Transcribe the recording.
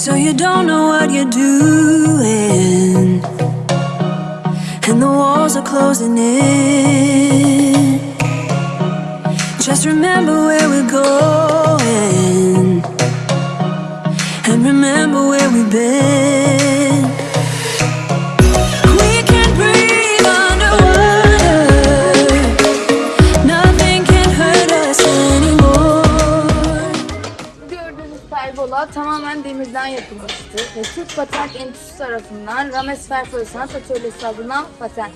So you don't know what you're doing. And the walls are closing in. Just remember where we're going. And remember where we've been. Pergola tamamen demirden yapılmıştır ve Türk Patent Enstitüsü tarafından Rames Ferfoy Sanat Atölyesi adına patent.